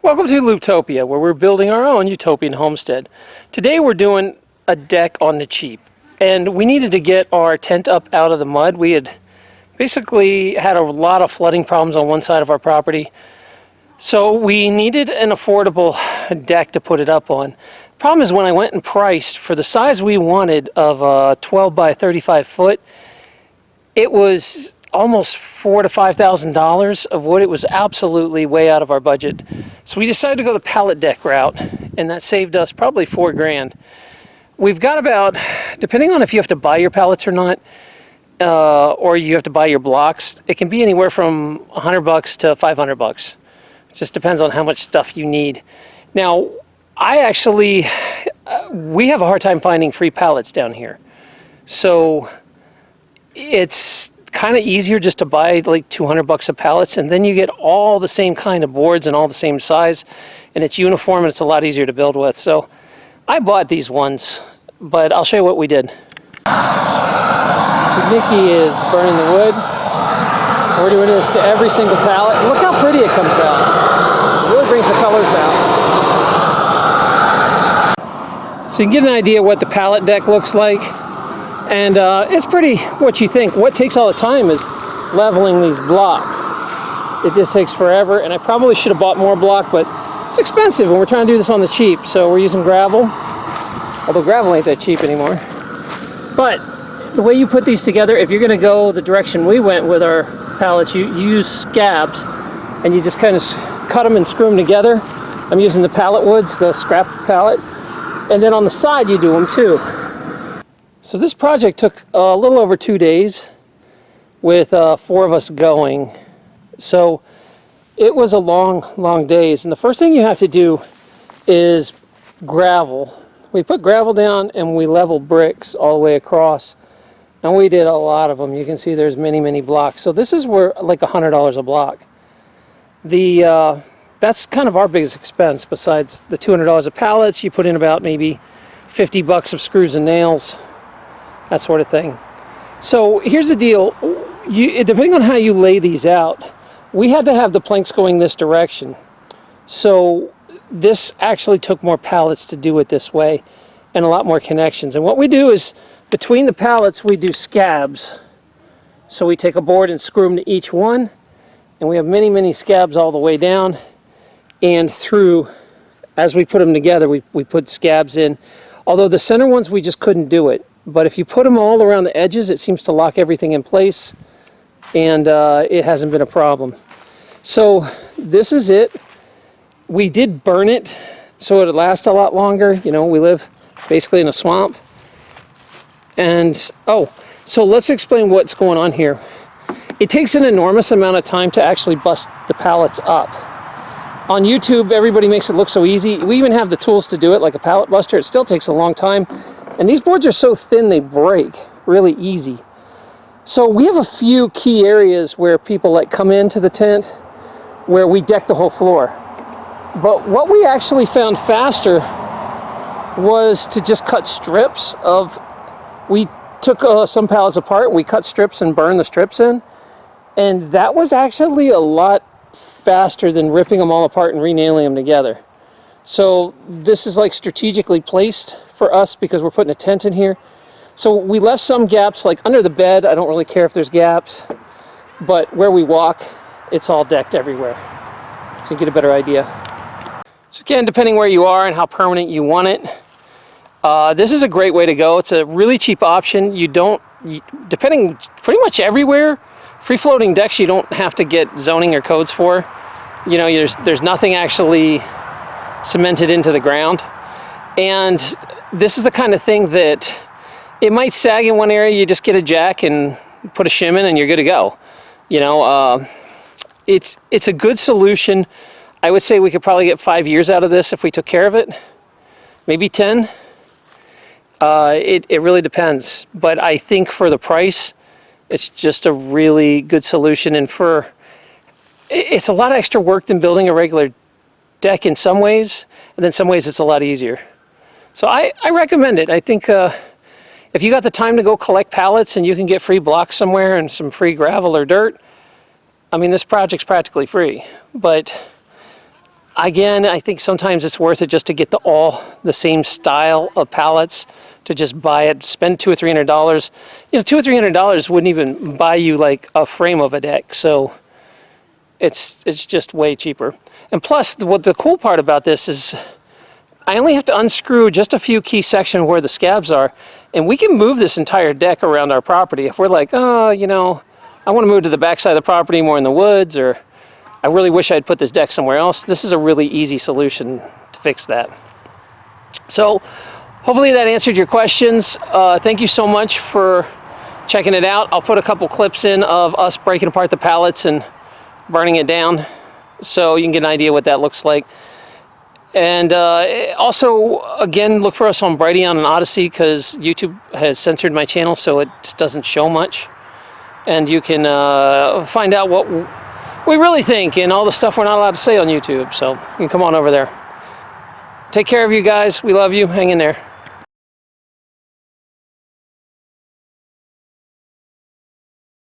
Welcome to Looptopia, where we're building our own utopian homestead. Today we're doing a deck on the cheap, and we needed to get our tent up out of the mud. We had basically had a lot of flooding problems on one side of our property, so we needed an affordable deck to put it up on. Problem is when I went and priced for the size we wanted of a 12 by 35 foot, it was almost four to five thousand dollars of wood. It was absolutely way out of our budget. So we decided to go the pallet deck route, and that saved us probably four grand. We've got about, depending on if you have to buy your pallets or not, uh, or you have to buy your blocks, it can be anywhere from 100 bucks to 500 bucks. It just depends on how much stuff you need. Now, I actually, uh, we have a hard time finding free pallets down here. So it's kind of easier just to buy like 200 bucks of pallets and then you get all the same kind of boards and all the same size and it's uniform and it's a lot easier to build with. So I bought these ones, but I'll show you what we did. So Nikki is burning the wood. We're doing this to every single pallet. Look how pretty it comes out. It really brings the colors out. So you can get an idea what the pallet deck looks like and uh, it's pretty what you think. What takes all the time is leveling these blocks. It just takes forever, and I probably should have bought more block, but it's expensive, and we're trying to do this on the cheap, so we're using gravel, although gravel ain't that cheap anymore. But the way you put these together, if you're gonna go the direction we went with our pallets, you, you use scabs, and you just kind of cut them and screw them together. I'm using the pallet woods, the scrap pallet, and then on the side you do them too. So this project took a little over two days with uh, four of us going. So it was a long, long days. And the first thing you have to do is gravel. We put gravel down and we level bricks all the way across. And we did a lot of them. You can see there's many, many blocks. So this is where like $100 a block. The uh, That's kind of our biggest expense besides the $200 of pallets. You put in about maybe 50 bucks of screws and nails that sort of thing. So here's the deal, you, depending on how you lay these out, we had to have the planks going this direction. So this actually took more pallets to do it this way and a lot more connections. And what we do is between the pallets we do scabs. So we take a board and screw them to each one and we have many, many scabs all the way down and through, as we put them together, we, we put scabs in. Although the center ones, we just couldn't do it. But if you put them all around the edges, it seems to lock everything in place and uh, it hasn't been a problem. So this is it. We did burn it so it'd last a lot longer. You know, we live basically in a swamp. And, oh, so let's explain what's going on here. It takes an enormous amount of time to actually bust the pallets up. On YouTube, everybody makes it look so easy. We even have the tools to do it, like a pallet buster. It still takes a long time. And these boards are so thin they break really easy. So we have a few key areas where people like come into the tent where we deck the whole floor. But what we actually found faster was to just cut strips of, we took uh, some pallets apart, we cut strips and burned the strips in. And that was actually a lot faster than ripping them all apart and renailing them together. So this is like strategically placed for us because we're putting a tent in here. So we left some gaps like under the bed. I don't really care if there's gaps, but where we walk, it's all decked everywhere. So you get a better idea. So again, depending where you are and how permanent you want it, uh, this is a great way to go. It's a really cheap option. You don't, you, depending pretty much everywhere, free floating decks you don't have to get zoning or codes for. You know, there's, there's nothing actually cemented into the ground. And this is the kind of thing that it might sag in one area, you just get a jack and put a shim in and you're good to go. You know, uh, it's, it's a good solution. I would say we could probably get five years out of this if we took care of it. Maybe 10. Uh, it, it really depends. But I think for the price, it's just a really good solution. And for, it's a lot of extra work than building a regular deck in some ways, and then some ways it's a lot easier. So I, I recommend it. I think uh, if you got the time to go collect pallets and you can get free blocks somewhere and some free gravel or dirt, I mean, this project's practically free. But again, I think sometimes it's worth it just to get the all the same style of pallets to just buy it, spend two or three hundred dollars. You know, two or three hundred dollars wouldn't even buy you like a frame of a deck. So it's it's just way cheaper. And plus, what the cool part about this is, I only have to unscrew just a few key sections where the scabs are, and we can move this entire deck around our property. If we're like, oh, you know, I want to move to the back side of the property more in the woods, or I really wish I'd put this deck somewhere else. This is a really easy solution to fix that. So hopefully that answered your questions. Uh, thank you so much for checking it out. I'll put a couple clips in of us breaking apart the pallets and burning it down so you can get an idea what that looks like. And uh, also, again, look for us on Brighteon and Odysee because YouTube has censored my channel so it just doesn't show much. And you can uh, find out what we really think and all the stuff we're not allowed to say on YouTube. So you can come on over there. Take care of you guys. We love you. Hang in there.